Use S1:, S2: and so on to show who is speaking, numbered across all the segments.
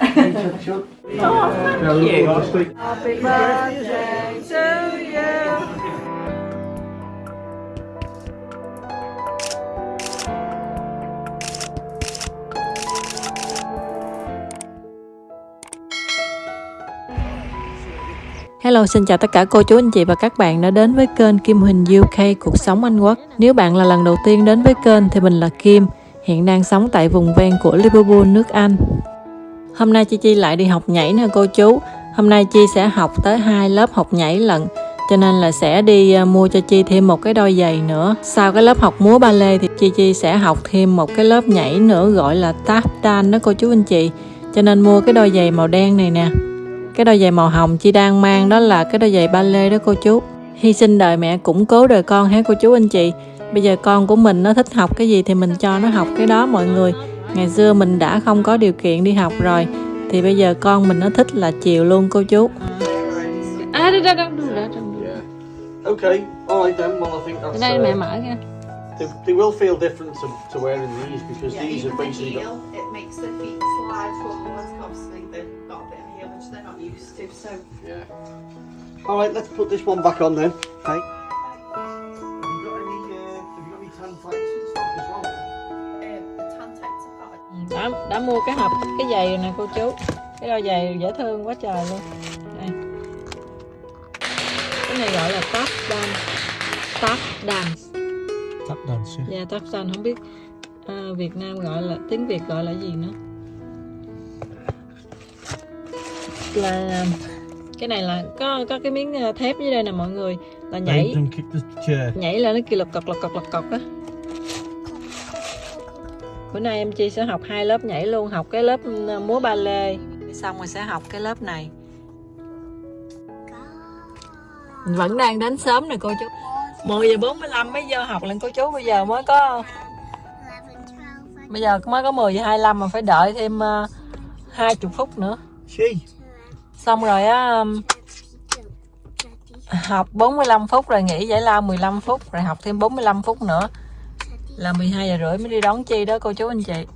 S1: Oh, thank
S2: Yeah,
S1: you. Happy birthday to you.
S3: Hello, xin chào tất cả cô chú anh chị và các bạn đã đến với kênh Kim Huỳnh UK Cuộc sống Anh Quốc. Nếu bạn là lần đầu tiên đến với kênh thì mình là Kim, hiện đang sống tại vùng ven của Liverpool, nước Anh. Hôm nay Chi Chi lại đi học nhảy nè cô chú. Hôm nay Chi sẽ học tới hai lớp học nhảy lận, cho nên là sẽ đi à, mua cho Chi thêm một cái đôi giày nữa. Sau cái lớp học múa ba lê thì Chi Chi sẽ học thêm một cái lớp nhảy nữa gọi là tap dance đó cô chú anh chị. Cho nên mua cái đôi giày màu đen này nè. Cái đôi giày màu hồng Chi đang mang đó là cái đôi giày ba lê đó cô chú. Hy sinh đời mẹ củng cố đời con hả cô chú anh chị. Bây giờ con của mình nó thích học cái gì thì mình cho nó học cái đó mọi người. Ngày xưa mình đã không có điều kiện đi học rồi thì bây giờ con mình nó thích là chiều luôn cô chú. À đây đây don't do that, don't do
S2: Yeah. Okay, alright then. Well, I think
S3: that.
S2: that's.
S3: Đây
S2: uh,
S3: mẹ mở nha.
S2: they, they will feel different to, to wearing these because
S4: Yeah,
S2: these are
S4: the
S2: basically.
S4: heel, it makes the feet slide forwards. Obviously, they've got a bit of heel which they're not used to. So,
S2: Yeah. Alright, let's put this one back on then. Okay.
S3: Mua cái hộp cái giày rồi nè cô chú. Cái đôi giày dễ thương quá trời luôn. Đây. Cái này gọi là tap dance tap dance
S2: Tap dance, yeah.
S3: dạ tap dance không biết à, Việt Nam gọi là tiếng Việt gọi là gì nữa. Là cái này là có có cái miếng à, thép dưới đây nè mọi người. Là nhảy. nhảy là nó kêu lật cọc lật cọc lật cọc á bữa nay em chi sẽ học hai lớp nhảy luôn học cái lớp ừ, múa ba lê xong rồi sẽ học cái lớp này. Mình vẫn đang đến sớm nè cô chú. 10 giờ 45 mới vô học lên cô chú bây giờ mới có bây giờ mới có 10 giờ 25 mà phải đợi thêm uh, 20 phút nữa. Xong rồi á um, học 45 phút rồi nghỉ giải lao 15 phút rồi học thêm 45 phút nữa là 12 giờ rưỡi mới đi đón chi đó cô chú anh chị.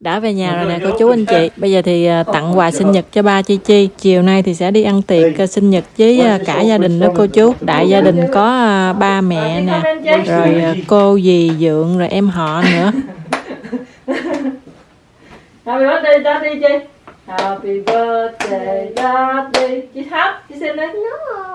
S3: Đã về nhà rồi nè cô chú anh chị. Bây giờ thì à, tặng quà sinh nhật cho ba chi chi. Chiều nay thì sẽ đi ăn tiệc à, sinh nhật với à, cả gia đình đó cô chú. Đại gia đình có ba mẹ nè rồi cô dì dượng rồi em họ nữa. Happy birthday daddy chi Happy birthday daddy chị hát chị xin đấy. No.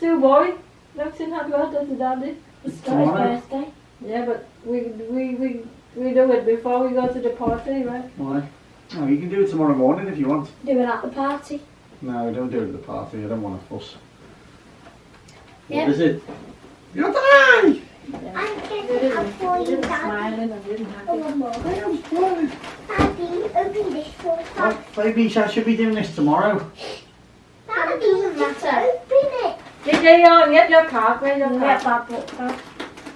S3: Two boy don't sing happy birthday to daddy it's
S2: Tomorrow?
S3: birthday yeah but we we we we do it before we go to the party right
S2: Why? No, you can do it tomorrow morning if you want.
S5: Do it at the party.
S2: No, don't do it at the party. I don't want to fuss.
S5: Yeah.
S2: What is it? You're die!
S5: I'm getting up for you, Daddy.
S3: smiling and didn't have
S5: Oh, Mum. Daddy, open this for
S2: Well, maybe I should be doing this tomorrow.
S3: Get your car? Where's your
S5: car?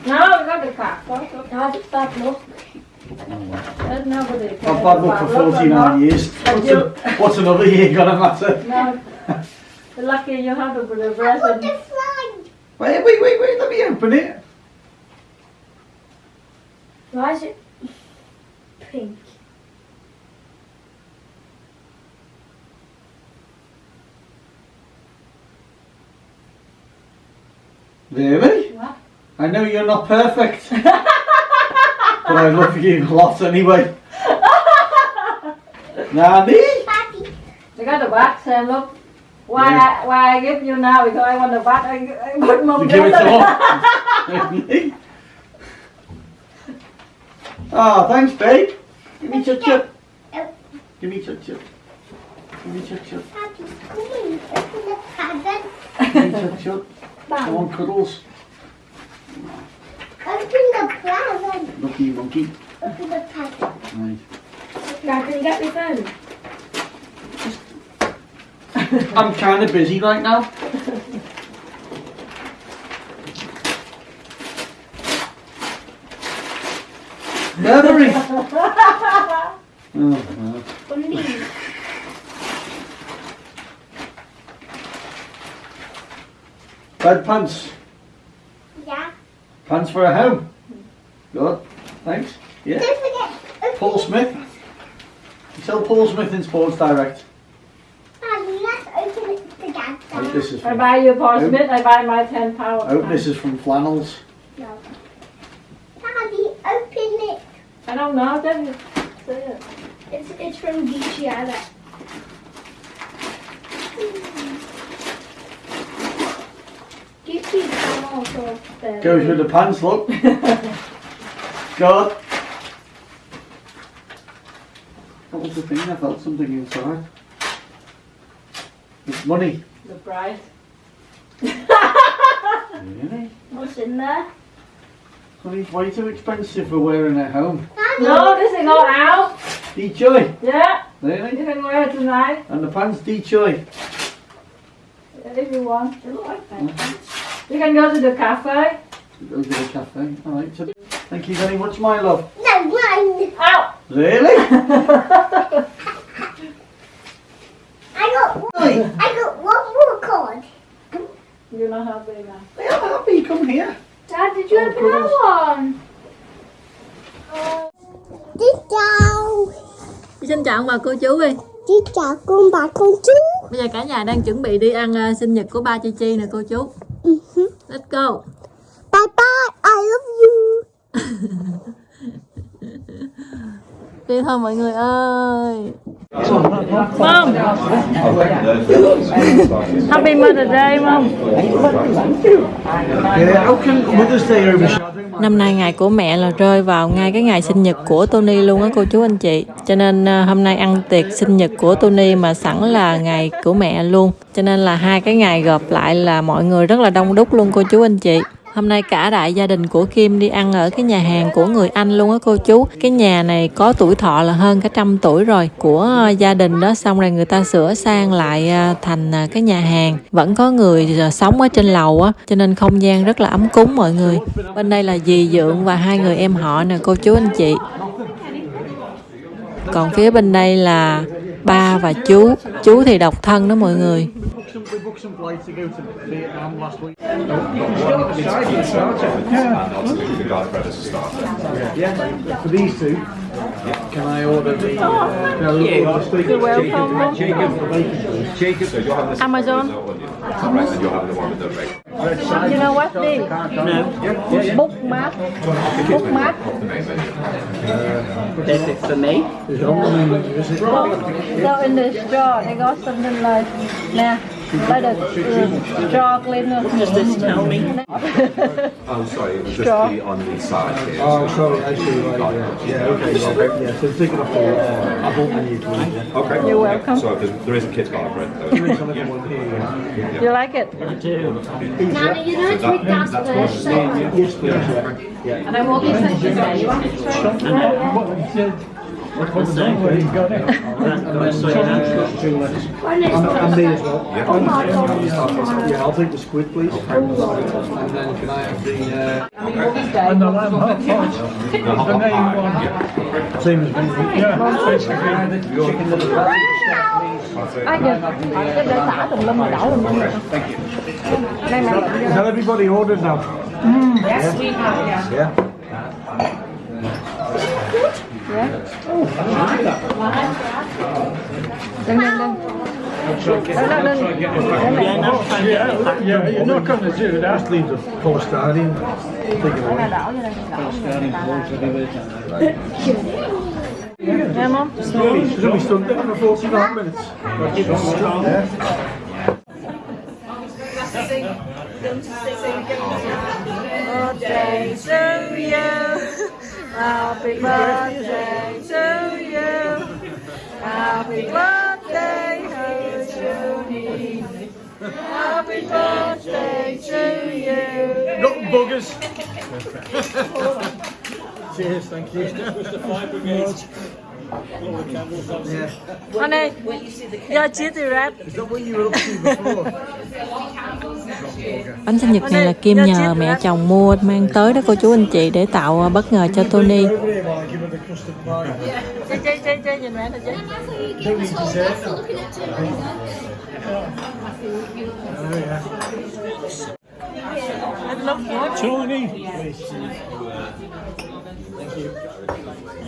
S3: No, the car.
S5: No, it's Pablo.
S3: There's nobody.
S2: I've had one for 49 years. What's, a, what's another year going to matter?
S3: No. You're lucky you have a
S5: bit a
S3: present.
S5: I want the
S2: Wait, wait, wait, wait, let me open it.
S5: Why is it pink?
S2: Really?
S5: What?
S2: I know you're not perfect. but I love you a lot anyway. Nanny?
S5: Daddy,
S3: You got the back, Sam, eh, look. Why, I, why I give you now? Because I want the back. I, I put
S2: You
S3: mum
S2: give it to mum. oh, ah, thanks, babe. Give me chut chut. Give me chut chut. Give me chut chut.
S5: Daddy, come in. Open the present.
S2: Give me chut chut. On, cuddles.
S5: Open the present.
S2: Lucky monkey.
S5: Open the present.
S2: Right.
S3: Dad, can you get me phone?
S2: I'm kind of busy right now. Burberry. oh. Bed pants.
S5: Yeah.
S2: Pants for a home. Good. Thanks. Yeah.
S5: Don't forget. Open
S2: Paul Smith. Tell Paul Smith in Sports Direct.
S5: Daddy, let's open it together.
S2: Right, this is
S1: I buy you a Paul Smith, I buy my £10.
S2: I hope this is from Flannels.
S5: No. Daddy, open it.
S1: I don't know, then you say it.
S5: It's, it's from DCI. DCI can there.
S2: Goes with the pants, look. God. What was the thing? I felt something inside. It's money.
S1: The price.
S2: Really?
S5: What's in there?
S2: Honey, it's way too expensive for wearing at home.
S1: No, this is go out.
S2: D-Joy.
S1: Yeah,
S2: Really?
S1: you can wear it tonight
S2: And the pants D-Joy.
S1: if you want. You can go to the cafe.
S2: Go to the cafe. Alright. So, thank you very much, my love.
S5: no, mine.
S1: Out.
S2: Really?
S5: I got one. I got one more card.
S1: You're not happy now.
S2: I am happy. Come here.
S5: Dad, did you
S2: Oh,
S5: open
S2: goodness.
S5: that one? Xin chào.
S3: Xin chào ông bà cô chú đi
S5: Xin chào con bà con chú.
S3: Bây giờ cả nhà đang chuẩn bị đi ăn ờ, sinh nhật của ba Chi Chi nè cô chú Let's go.
S5: Bye bye, I love you.
S3: Đi thôi mọi người ơi? Mom Happy Mother's Day Mom.
S2: Yeah, how can Mother's Day my...
S3: Năm nay ngày của mẹ là rơi vào ngay cái ngày sinh nhật của Tony luôn á, cô chú anh chị. Cho nên ờ, hôm nay ăn tiệc sinh nhật của Tony mà sẵn là ngày của mẹ luôn. Cho nên là hai cái ngày gộp lại là mọi người rất là đông đúc luôn, cô chú anh chị. Hôm nay cả đại gia đình của Kim đi ăn ở cái nhà hàng của người Anh luôn á cô chú. Cái nhà này có tuổi thọ là hơn cả trăm tuổi rồi. Của ờ, gia đình đó, xong rồi người ta sửa sang lại ờ, thành ờ, cái nhà hàng. Vẫn có người sống ở trên lầu á, Cho nên không gian rất là ấm cúng mọi người. Bên đây là dì Dượng và hai người em họ nè, cô chú anh chị. Còn phía bên đây là ba và chú. Chú thì độc thân đó mọi người.
S2: Can I order the... Uh,
S3: Amazon.
S6: and you have the one with the red.
S3: You know what they no. bookmark bookmark
S7: that's it for me.
S2: Yeah.
S3: So in the store they got something like nah Lấy được uh, straw cleaner
S7: Does this tell me?
S6: Oh, sorry, it was just the on the side here.
S2: Oh, sorry, I see, right, yeah. Yeah, okay, yeah, yeah, so take it off the uh, adult menu, please, yeah.
S6: Okay.
S3: You're welcome.
S6: So there's, there is a kid's garlic bread.
S2: There is another one here, yeah.
S3: You like it?
S5: Nana, you know to read that first.
S2: Yes, please, yeah. Yeah.
S1: And I will be sent you there. You want me to try?
S2: I'm as well. Yeah. I'll take the squid, please. And the...
S1: Lamb.
S6: The.
S2: Same as
S3: Thank
S2: you. Has everybody ordered now?
S1: Mm, yes, yeah. we have, yeah.
S2: yeah.
S3: Ja? Lên, lên, lên.
S7: Yeah,
S2: yeah, you're not going to do that. Just leave the whole stadium. Take it away.
S3: Yeah, mum.
S2: She's only stood there for 45 minutes. Yeah.
S3: Good days to. Happy birthday to you. Happy birthday to you. Happy birthday to you.
S2: Got buggers. Cheers, thank you. Yeah.
S3: Honey, your cheesy wrap.
S2: Is that what you were up to before?
S3: Bánh sinh nhật này là Kim nhờ mẹ chồng mua mang tới đó cô chú anh chị để tạo bất ngờ cho Tony. Chơi chơi chơi chơi nhìn mẹ nè
S2: need dessert.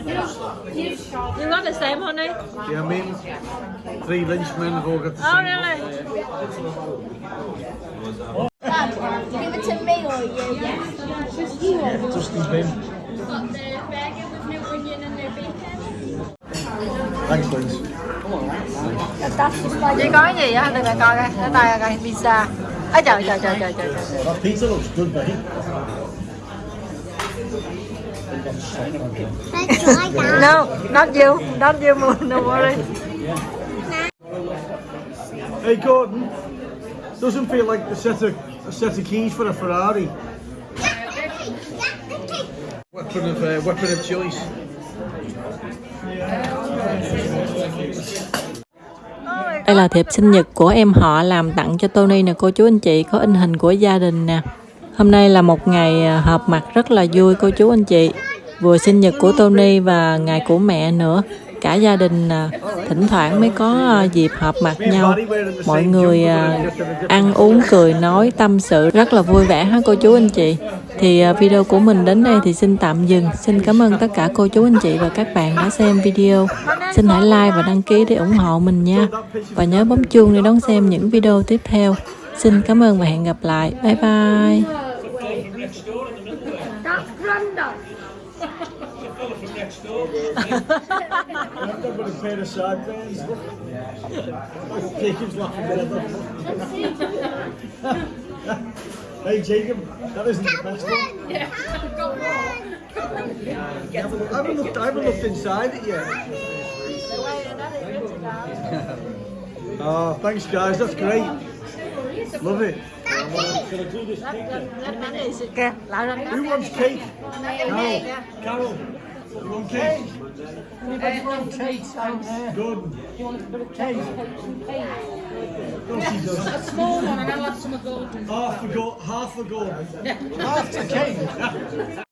S3: You got the same honey?
S2: Yeah, I mean, three lynchmen have all got the
S3: Oh
S2: same.
S3: really?
S5: Dad, give it to me or you? Just you.
S2: Dusty bin.
S5: Got the burger with no onion and no bacon.
S2: Thanks,
S5: just like
S1: Chị có gì á? Đừng lại coi coi. Để tay coi. Pizza. Trời trời trời trời trời. trời.
S2: That pizza looks good, mate.
S1: No, not you. Not you, Moon. No worry.
S2: Hey, Gordon. Doesn't feel like a set of a set of keys for a Ferrari. Weapon of uh, weapon of choice.
S3: Đây là thiệp sinh nhật của em họ làm tặng cho Tony nè cô chú anh chị có in hình của gia đình nè. Hôm nay là một ngày à, họp mặt rất là vui, cô chú anh chị. Vừa sinh nhật của Tony và ngày của mẹ nữa. Cả gia đình à, thỉnh thoảng mới có à, dịp họp mặt nhau. Mọi người ăn uống, cười, nói, tâm sự rất là vui vẻ ha cô chú anh chị. Thì video của mình đến đây thì xin tạm dừng. Xin cảm ơn tất cả cô chú anh chị và các bạn đã xem video. Xin hãy like và đăng ký để ủng hộ mình nha. Và nhớ bấm chuông để đón xem những video tiếp theo. Xin cảm ơn và hẹn gặp lại. Bye bye. next door in the middle there.
S5: That's Grandad.
S2: fella from next door. A pair of. Jacob's laughing Hey Jacob, that isn't the best one.
S5: Yeah.
S2: I haven't looked, I haven't looked inside it yet. Oh, thanks guys, that's great. Love it.
S1: Cake
S2: Who wants cake? No. Carol. You want cake? Anybody want cake? Good. You want a bit of cake? No. A small one and I'll have some of golden. Half a gold. Half a gold. Half a cake.